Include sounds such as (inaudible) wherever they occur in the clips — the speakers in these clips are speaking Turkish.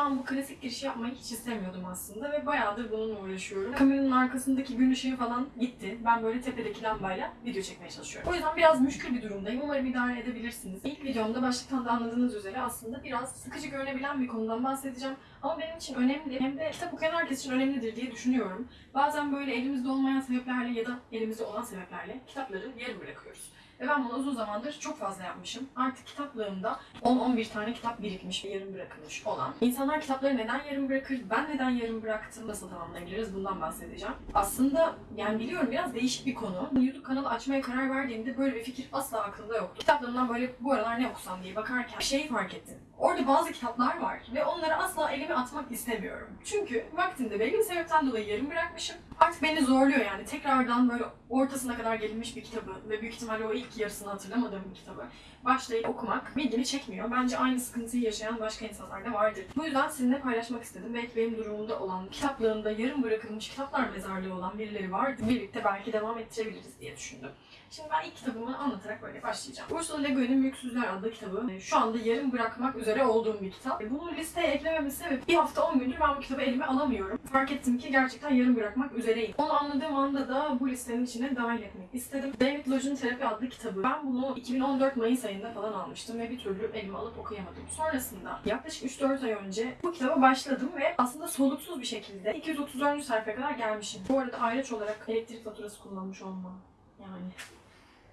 an bu klasik girişi yapmayı hiç istemiyordum aslında ve bayağıdır bununla uğraşıyorum. Kameranın arkasındaki gün ışığı falan gitti. Ben böyle tepedeki lambayla video çekmeye çalışıyorum. O yüzden biraz müşkül bir durumdayım. Umarım idare edebilirsiniz. İlk videomda başlıktan da anladığınız üzere aslında biraz sıkıcı görünebilen bir konudan bahsedeceğim. Ama benim için önemli hem de kitap okuyan herkes için önemlidir diye düşünüyorum. Bazen böyle elimizde olmayan sebeplerle ya da elimizde olan sebeplerle kitapları yarım bırakıyoruz. Ve ben bunu uzun zamandır çok fazla yapmışım. Artık kitaplığımda 10-11 tane kitap birikmiş yarım bırakılmış olan. İnsanlar kitapları neden yarım bırakır, ben neden yarım bıraktım, nasıl tamamlayabiliriz bundan bahsedeceğim. Aslında yani biliyorum biraz değişik bir konu. YouTube kanalı açmaya karar verdiğimde böyle bir fikir asla aklımda yoktu. Kitaplığımdan böyle bu aralar ne okusam diye bakarken bir şeyi fark ettim. Orada bazı kitaplar var ve onları asla elime atmak istemiyorum. Çünkü vaktinde belli bir sebepten dolayı yarım bırakmışım. Artık beni zorluyor yani tekrardan böyle ortasına kadar gelinmiş bir kitabı ve büyük ihtimalle o ilk yarısını hatırlamadığım bir kitabı başlayıp okumak ilgimi çekmiyor. Bence aynı sıkıntıyı yaşayan başka insanlar da vardır. Bu yüzden sizinle paylaşmak istedim. Belki benim durumumda olan, kitaplığında yarım bırakılmış kitaplar mezarlığı olan birileri vardı. Birlikte belki devam ettirebiliriz diye düşündüm. Şimdi ben ilk kitabımı anlatarak böyle başlayacağım. Ursula Le Guin'in Mülksüzler adlı kitabı. Şu anda yarım bırakmak üzere olduğum bir kitap. E, Bunu listeye eklememin sebebi bir hafta 10 gündür ben bu kitabı elime alamıyorum. Fark ettim ki gerçekten yarım bırakmak üzereyim. Onu anladığım anda da bu listenin içine dahil etmek istedim. David Lodge'un Terapi adlı kitabı. Ben bunu 2014 Mayıs ayında falan almıştım ve bir türlü elime alıp okuyamadım. Sonrasında yaklaşık 3-4 ay önce bu kitaba başladım ve aslında soluksuz bir şekilde 234. sayfaya kadar gelmişim. Bu arada ayraç olarak elektrik faturası kullanmış olmam. Yani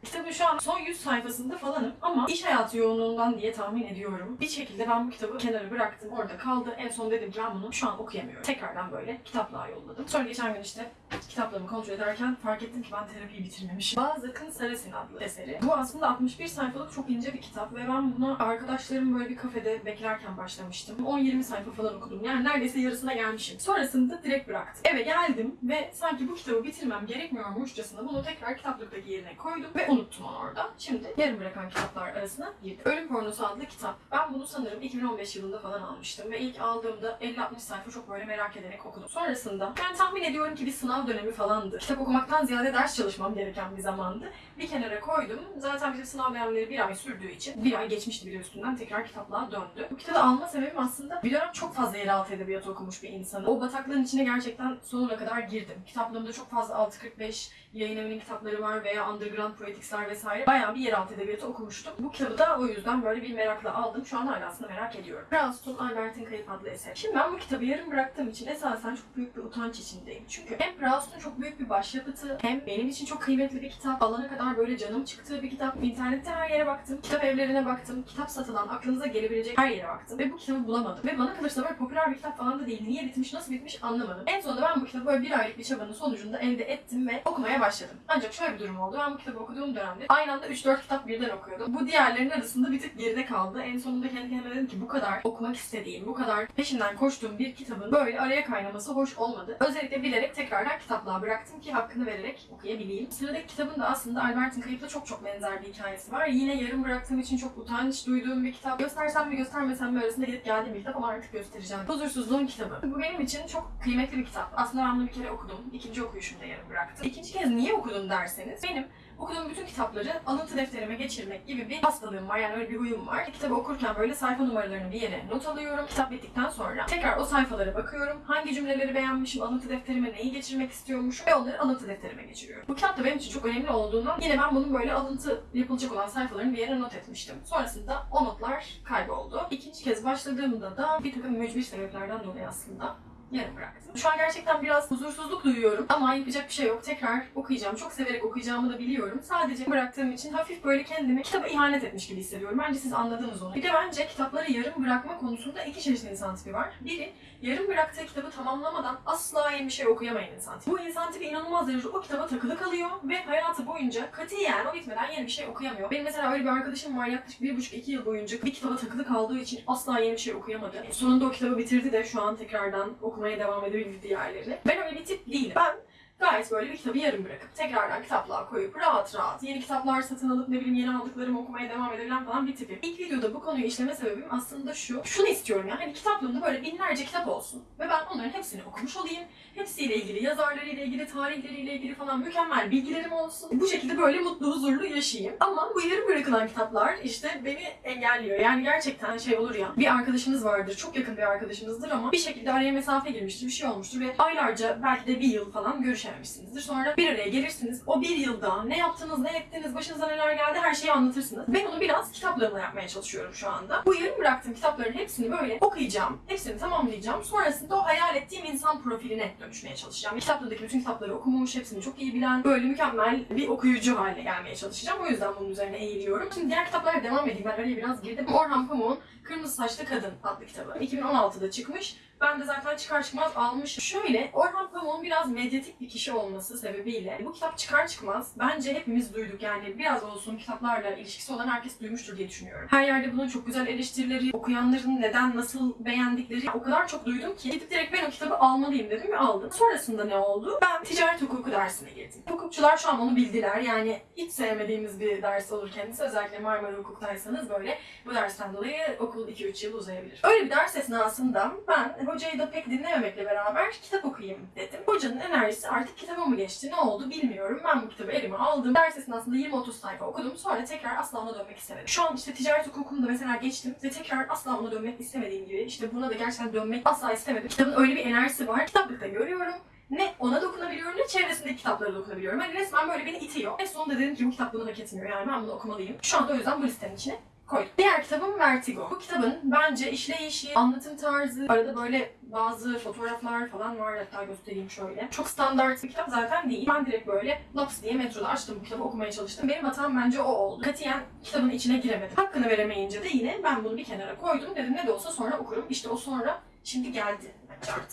Kitabın şu an son 100 sayfasında falanım ama iş hayatı yoğunluğundan diye tahmin ediyorum. Bir şekilde ben bu kitabı kenara bıraktım. Orada kaldı. En son dedim ki ben bunu şu an okuyamıyorum. Tekrardan böyle kitaplığa yolladım. Sonra geçen gün işte kitaplarımı kontrol ederken fark ettim ki ben terapiyi bitirmemişim. Bazıkın Sarasin adlı eseri. Bu aslında 61 sayfalık çok ince bir kitap ve ben buna arkadaşlarım böyle bir kafede beklerken başlamıştım. 10-20 sayfa falan okudum. Yani neredeyse yarısına gelmişim. Sonrasında direkt bıraktım. Eve geldim ve sanki bu kitabı bitirmem gerekmiyormuşçasına bunu tekrar kitaplıktaki yerine koydum ve unuttum onu orada. Şimdi yarım bırakan kitaplar arasına girdim. Ölüm Pornosu adlı kitap. Ben bunu sanırım 2015 yılında falan almıştım ve ilk aldığımda 50-60 sayfa çok böyle merak ederek okudum. Sonrasında yani tahmin ediyorum ki bir sınav dönemi falandı. Kitap okumaktan ziyade ders çalışmam gereken bir zamandı. Bir kenara koydum. Zaten bizim sınav dönemleri bir ay sürdüğü için bir ay geçmişti bir de üstünden tekrar kitaplığa döndü. Bu kitabı alma sebebim aslında bir dönem çok fazla yeraltı edebiyatı okumuş bir insanım. O bataklığın içine gerçekten sonuna kadar girdim. Kitaplığımda çok fazla 645 yayın evinin kitapları var veya underground poeticsler vesaire. Bayağı bir yeraltı edebiyatı okumuştum. Bu kitabı da o yüzden böyle bir merakla aldım. Şu an hala aslında merak ediyorum. Proust'un Albert'in Kayıp adlı eser. Şimdi ben bu kitabı yarım bıraktığım için esasen çok büyük bir utanç içindeyim. Çünkü hem Proust'un çok büyük bir başyapıtı hem benim için çok kıymetli bir kitap. Alana kadar böyle canım çıktığı bir kitap. İnternette her yere baktım. Kitap evlerine baktım. Kitap satılan aklınıza gelebilecek her yere baktım. Ve bu kitabı bulamadım. Ve bana kalırsa böyle popüler bir kitap falan da değil. Niye bitmiş, nasıl bitmiş anlamadım. En sonunda ben bu kitabı böyle bir aylık bir çabanın sonucunda elde ettim ve okumaya başladım. Ancak şöyle bir durum oldu. Ben bu kitabı okuduğum dönemde aynı anda 3-4 kitap birden okuyordum. Bu diğerlerinin arasında bir tık geride kaldı. En sonunda kendi kendime dedim ki bu kadar okumak istediğim, bu kadar peşinden koştuğum bir kitabın böyle araya kaynaması hoş olmadı. Özellikle bilerek tekrardan kitaplığa bıraktım ki hakkını vererek okuyabileyim. Sıradaki kitabın da aslında Albert'in Kayıp'la çok çok benzer bir hikayesi var. Yine yarım bıraktığım için çok utanç duyduğum bir kitap. Göstersem mi göstermesem mi arasında gidip geldiğim bir kitap ama artık göstereceğim. Huzursuzluğun kitabı. Bu benim için çok kıymetli bir kitap. Aslında ben bunu bir kere okudum. İkinci okuyuşumda yarım bıraktım. İkinci kez niye okudum derseniz benim okuduğum bütün kitapları alıntı defterime geçirmek gibi bir hastalığım var. Yani öyle bir huyum var. Kitabı okurken böyle sayfa numaralarını bir yere not alıyorum. Kitap bittikten sonra tekrar o sayfalara bakıyorum. Hangi cümleleri beğenmişim, alıntı defterime neyi geçirmek istiyormuşum ve onları alıntı defterime geçiriyorum. Bu kitap da benim için çok önemli olduğundan yine ben bunun böyle alıntı yapılacak olan sayfalarını bir yere not etmiştim. Sonrasında o notlar kayboldu. İkinci kez başladığımda da bir takım mücbir sebeplerden dolayı aslında yarım bıraktım. Şu an gerçekten biraz huzursuzluk duyuyorum ama yapacak bir şey yok. Tekrar okuyacağım. Çok severek okuyacağımı da biliyorum. Sadece bıraktığım için hafif böyle kendimi kitaba ihanet etmiş gibi hissediyorum. Bence siz anladınız onu. Bir de bence kitapları yarım bırakma konusunda iki çeşit insan tipi var. Biri yarım bıraktığı kitabı tamamlamadan asla yeni bir şey okuyamayan insan tipi. Bu insan tipi inanılmaz derecede o kitaba takılı kalıyor ve hayatı boyunca katiyen o bitmeden yeni bir şey okuyamıyor. Benim mesela öyle bir arkadaşım var yaklaşık bir buçuk iki yıl boyunca bir kitaba takılı kaldığı için asla yeni bir şey okuyamadı. Sonunda o kitabı bitirdi de şu an tekrardan okumaya devam edebildi diğerleri. Ben öyle bir tip değilim. Ben gayet böyle bir kitabı yarım bırakıp tekrardan kitaplığa koyup rahat rahat yeni kitaplar satın alıp ne bileyim yeni aldıklarımı okumaya devam edebilen falan bir tipim. İlk videoda bu konuyu işleme sebebim aslında şu. Şunu istiyorum ya hani kitaplığımda böyle binlerce kitap olsun ve ben onların hepsini okumuş olayım. Hepsiyle ilgili, yazarlarıyla ilgili, tarihleriyle ilgili falan mükemmel bilgilerim olsun. Bu şekilde böyle mutlu, huzurlu yaşayayım. Ama bu yarım bırakılan kitaplar işte beni engelliyor. Yani gerçekten şey olur ya, bir arkadaşınız vardır, çok yakın bir arkadaşınızdır ama bir şekilde araya mesafe girmiştir, bir şey olmuştur ve aylarca belki de bir yıl falan görüşememişsinizdir. Sonra bir araya gelirsiniz. O bir yılda ne yaptınız, ne ettiniz, başınıza neler geldi her şeyi anlatırsınız. Ben onu biraz kitaplarımla yapmaya çalışıyorum şu anda. Bu yarım bıraktığım kitapların hepsini böyle okuyacağım, hepsini tamamlayacağım. Sonrasında o hayal ettiğim insan profiline dönüşmeye çalışacağım. Kitaplarındaki bütün kitapları okumuş, hepsini çok iyi bilen, böyle mükemmel bir okuyucu haline gelmeye çalışacağım. O yüzden bunun üzerine eğiliyorum. Şimdi diğer kitaplara devam edeyim. Ben araya biraz girdim. Orhan Pamuk'un Kırmızı Saçlı Kadın adlı kitabı. 2016'da çıkmış. Ben de zaten çıkar çıkmaz almışım. Şöyle, Orhan Pamuk'un biraz medyatik bir kişi olması sebebiyle bu kitap çıkar çıkmaz bence hepimiz duyduk. Yani biraz olsun kitaplarla ilişkisi olan herkes duymuştur diye düşünüyorum. Her yerde bunun çok güzel eleştirileri, okuyanların neden, nasıl beğendikleri o kadar çok duydum ki gidip direkt ben o kitabı almalıyım dedim ve aldım. Sonrasında ne oldu? Ben ticaret hukuku dersine girdim. Hukukçular şu an onu bildiler. Yani hiç sevmediğimiz bir ders olur kendisi. Özellikle Marmara Hukuk'taysanız böyle bu dersten dolayı okul 2-3 yıl uzayabilir. Öyle bir ders esnasında ben hocayı da pek dinlememekle beraber kitap okuyayım dedim. Hocanın enerjisi artık kitaba mı geçti ne oldu bilmiyorum. Ben bu kitabı elime aldım. Ders esnasında 20-30 sayfa okudum. Sonra tekrar asla ona dönmek istemedim. Şu an işte ticaret hukukunda mesela geçtim ve tekrar asla ona dönmek istemediğim gibi işte buna da gerçekten dönmek asla istemedim. Kitabın öyle bir enerjisi var. Kitaplıkta görüyorum. Ne ona dokunabiliyorum ne çevresindeki kitaplara dokunabiliyorum. Hani resmen böyle beni itiyor. En sonunda dedim ki bu kitap bunu hak etmiyor yani ben bunu okumalıyım. Şu anda o yüzden bu listenin içine koydum. Diğer kitabım Vertigo. Bu kitabın bence işleyişi, anlatım tarzı, arada böyle bazı fotoğraflar falan var hatta göstereyim şöyle. Çok standart bir kitap zaten değil. Ben direkt böyle laps diye metroda açtım bu kitabı okumaya çalıştım. Benim hatam bence o oldu. Katiyen kitabın içine giremedim. Hakkını veremeyince de yine ben bunu bir kenara koydum. Dedim ne de olsa sonra okurum. İşte o sonra şimdi geldi.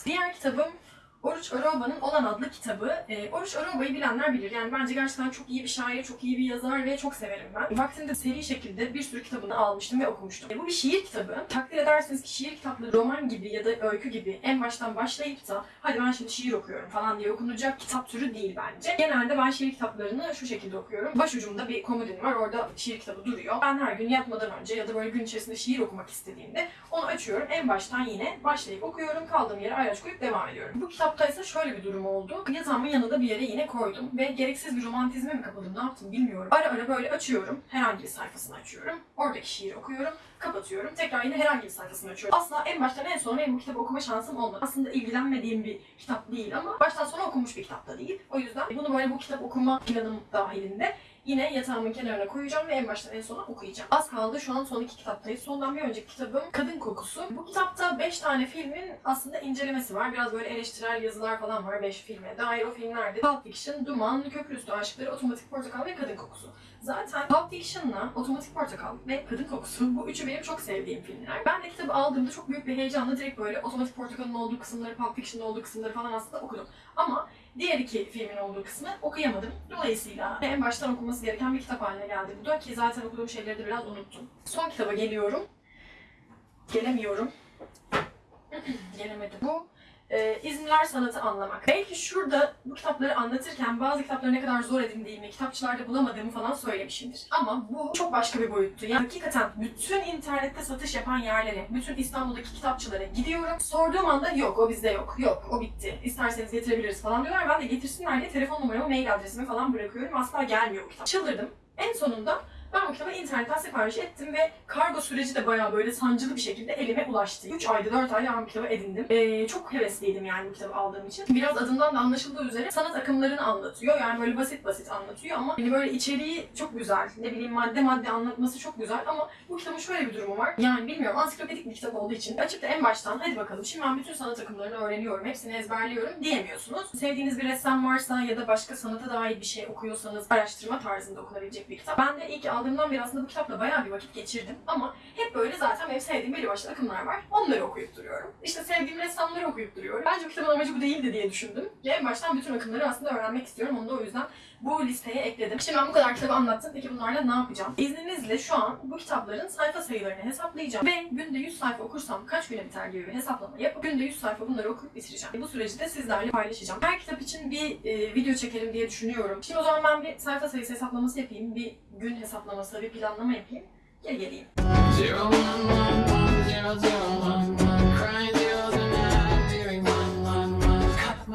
Diğer kitabım Oruç Oroba'nın Olan adlı kitabı. E, Oruç Oroba'yı bilenler bilir. Yani bence gerçekten çok iyi bir şair, çok iyi bir yazar ve çok severim ben. Vaktinde seri şekilde bir sürü kitabını almıştım ve okumuştum. E, bu bir şiir kitabı. Takdir edersiniz ki şiir kitapları roman gibi ya da öykü gibi en baştan başlayıp da hadi ben şimdi şiir okuyorum falan diye okunacak kitap türü değil bence. Genelde ben şiir kitaplarını şu şekilde okuyorum. Başucumda bir komodin var. Orada şiir kitabı duruyor. Ben her gün yatmadan önce ya da böyle gün içerisinde şiir okumak istediğimde onu açıyorum. En baştan yine başlayıp okuyorum. Kaldığım yere ayraç koyup devam ediyorum. Bu kitapta ise şöyle bir durum oldu. Yatağımın yanında bir yere yine koydum ve gereksiz bir romantizme mi kapıldım ne yaptım bilmiyorum. Ara ara böyle açıyorum. Herhangi bir sayfasını açıyorum. Oradaki şiiri okuyorum. Kapatıyorum. Tekrar yine herhangi bir sayfasını açıyorum. Asla en baştan en sona benim bu kitabı okuma şansım olmadı. Aslında ilgilenmediğim bir kitap değil ama baştan sona okunmuş bir kitap da değil. O yüzden bunu böyle bu kitap okuma planım dahilinde Yine yatağımın kenarına koyacağım ve en baştan en sona okuyacağım. Az kaldı şu an son iki kitaptayız. Sondan bir önceki kitabım Kadın Kokusu. Bu kitapta 5 tane filmin aslında incelemesi var. Biraz böyle eleştirel yazılar falan var 5 filme dair. O filmlerde Pulp Fiction, Duman, Köprüstü Aşkları, Otomatik Portakal ve Kadın Kokusu. Zaten Pulp Fiction'la Otomatik Portakal ve Kadın Kokusu bu üçü benim çok sevdiğim filmler. Ben de kitabı aldığımda çok büyük bir heyecanla direkt böyle Otomatik Portakal'ın olduğu kısımları, Pulp Fiction'ın olduğu kısımları falan aslında okudum. Ama Diğer iki filmin olduğu kısmı okuyamadım. Dolayısıyla en baştan okunması gereken bir kitap haline geldi bu da ki zaten okuduğum şeyleri de biraz unuttum. Son kitaba geliyorum. Gelemiyorum. (clears throat) Gelemedim. Bu e, İzmirler Sanatı Anlamak. Belki şurada bu kitapları anlatırken bazı kitapları ne kadar zor edindiğimi, kitapçılarda bulamadığımı falan söylemişimdir. Ama bu çok başka bir boyuttu. Yani hakikaten bütün internette satış yapan yerlere, bütün İstanbul'daki kitapçılara gidiyorum. Sorduğum anda yok o bizde yok, yok o bitti. İsterseniz getirebiliriz falan diyorlar. Ben de getirsinler diye telefon numaramı, mail adresimi falan bırakıyorum. Asla gelmiyor bu kitap. Çıldırdım. En sonunda ben bu kitabı internetten sipariş ettim ve kargo süreci de bayağı böyle sancılı bir şekilde elime ulaştı. 3 ayda 4 ayda ben bu kitabı edindim. Ee, çok hevesliydim yani bu kitabı aldığım için. Biraz adından da anlaşıldığı üzere sanat akımlarını anlatıyor. Yani böyle basit basit anlatıyor ama hani böyle içeriği çok güzel. Ne bileyim madde madde anlatması çok güzel ama bu kitabın şöyle bir durumu var. Yani bilmiyorum ansiklopedik bir kitap olduğu için açıp da en baştan hadi bakalım şimdi ben bütün sanat akımlarını öğreniyorum, hepsini ezberliyorum diyemiyorsunuz. Sevdiğiniz bir ressam varsa ya da başka sanata dair bir şey okuyorsanız araştırma tarzında okunabilecek bir kitap. Ben de ilk aldığımdan beri aslında bu kitapla bayağı bir vakit geçirdim ama hep böyle zaten benim sevdiğim belli başlı akımlar var. Onları okuyup duruyorum. İşte sevdiğim ressamları okuyup duruyorum. Bence bu kitabın amacı bu değildi diye düşündüm. Ve en baştan bütün akımları aslında öğrenmek istiyorum. Onu da o yüzden bu listeye ekledim. Şimdi ben bu kadar kitabı anlattım. Peki bunlarla ne yapacağım? İzninizle şu an bu kitapların sayfa sayılarını hesaplayacağım. Ve günde 100 sayfa okursam kaç güne biter gibi bir hesaplama yapıp günde 100 sayfa bunları okuyup bitireceğim. Bu süreci de sizlerle paylaşacağım. Her kitap için bir e, video çekelim diye düşünüyorum. Şimdi o zaman ben bir sayfa sayısı hesaplaması yapayım. Bir gün hesaplaması, bir planlama yapayım. Geri geleyim.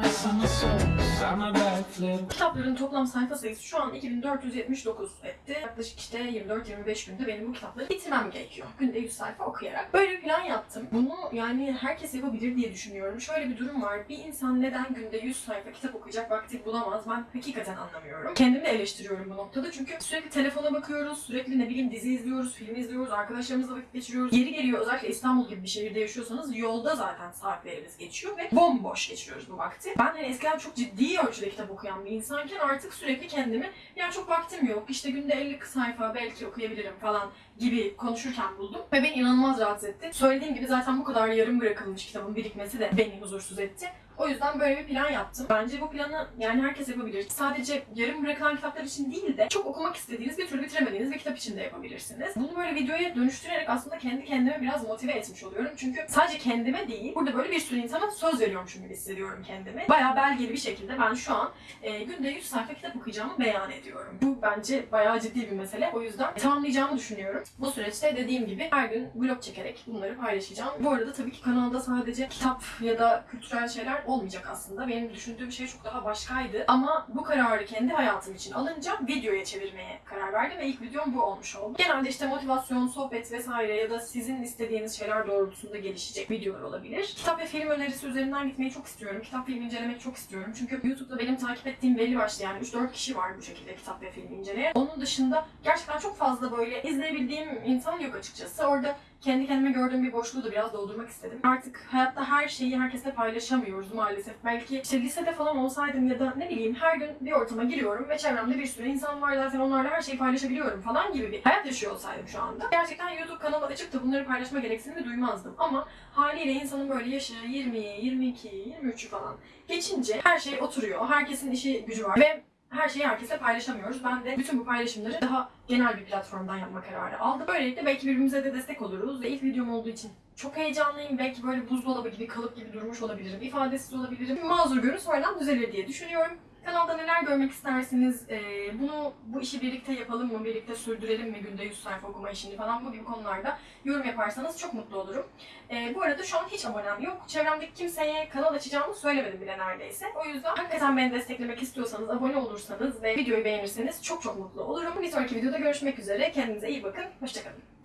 One one backflip Kitapların toplam sayfa sayısı şu an 2479 etti. Yaklaşık işte 24-25 günde benim bu kitapları bitirmem gerekiyor. Günde 100 sayfa okuyarak. Böyle bir plan yaptım. Bunu yani herkes yapabilir diye düşünüyorum. Şöyle bir durum var. Bir insan neden günde 100 sayfa kitap okuyacak vakti bulamaz? Ben hakikaten anlamıyorum. Kendimi eleştiriyorum bu noktada. Çünkü sürekli telefona bakıyoruz, sürekli ne bileyim dizi izliyoruz, film izliyoruz, arkadaşlarımızla vakit geçiriyoruz. Yeri geliyor özellikle İstanbul gibi bir şehirde yaşıyorsanız yolda zaten saatlerimiz geçiyor ve bomboş geçiriyoruz bu vakti. Ben hani eskiden çok ciddi ölçüde kitap okuyan bir insanken artık sürekli kendimi ya çok vaktim yok işte günde 50 sayfa belki okuyabilirim falan gibi konuşurken buldum ve beni inanılmaz rahatsız etti. Söylediğim gibi zaten bu kadar yarım bırakılmış kitabın birikmesi de beni huzursuz etti. O yüzden böyle bir plan yaptım. Bence bu planı yani herkes yapabilir. Sadece yarım bırakılan kitaplar için değil de çok okumak istediğiniz bir türlü bitiremediğiniz bir kitap için de yapabilirsiniz. Bunu böyle videoya dönüştürerek aslında kendi kendime biraz motive etmiş oluyorum. Çünkü sadece kendime değil, burada böyle bir sürü insana söz veriyormuşum gibi hissediyorum kendimi. Bayağı belgeli bir şekilde ben şu an e, günde 100 sayfa kitap okuyacağımı beyan ediyorum. Bu bence bayağı ciddi bir mesele. O yüzden tamamlayacağımı düşünüyorum. Bu süreçte dediğim gibi her gün vlog çekerek bunları paylaşacağım. Bu arada tabii ki kanalda sadece kitap ya da kültürel şeyler olmayacak aslında. Benim düşündüğüm şey çok daha başkaydı. Ama bu kararı kendi hayatım için alınca videoya çevirmeye karar verdim ve ilk videom bu olmuş oldu. Genelde işte motivasyon, sohbet vesaire ya da sizin istediğiniz şeyler doğrultusunda gelişecek videolar olabilir. Kitap ve film önerisi üzerinden gitmeyi çok istiyorum. Kitap film incelemek çok istiyorum. Çünkü YouTube'da benim takip ettiğim belli başlı yani 3-4 kişi var bu şekilde kitap ve film inceleyen. Onun dışında gerçekten çok fazla böyle izleyebildiğim insan yok açıkçası. Orada kendi kendime gördüğüm bir boşluğu da biraz doldurmak istedim. Artık hayatta her şeyi herkesle paylaşamıyoruz maalesef. Belki işte lisede falan olsaydım ya da ne bileyim her gün bir ortama giriyorum ve çevremde bir sürü insan var zaten onlarla her şeyi paylaşabiliyorum falan gibi bir hayat yaşıyor olsaydım şu anda. Gerçekten YouTube kanalı açıp da bunları paylaşma gereksinimi duymazdım. Ama haliyle insanın böyle yaşı 20, 22, 23'ü falan geçince her şey oturuyor. Herkesin işi gücü var ve her şeyi herkesle paylaşamıyoruz. Ben de bütün bu paylaşımları daha genel bir platformdan yapma kararı aldım. Böylelikle belki birbirimize de destek oluruz ve ilk videom olduğu için çok heyecanlıyım. Belki böyle buzdolabı gibi, kalıp gibi durmuş olabilirim, ifadesiz olabilirim. Mazur görün sonradan düzelir diye düşünüyorum. Kanalda neler görmek istersiniz? Ee, bunu bu işi birlikte yapalım mı? Birlikte sürdürelim mi günde 100 sayfa okuma işini falan bu gibi konularda yorum yaparsanız çok mutlu olurum. Ee, bu arada şu an hiç abonem yok. Çevremdeki kimseye kanal açacağımı söylemedim bile neredeyse. O yüzden hakikaten beni desteklemek istiyorsanız, abone olursanız ve videoyu beğenirseniz çok çok mutlu olurum. Bir sonraki videoda görüşmek üzere. Kendinize iyi bakın. Hoşçakalın.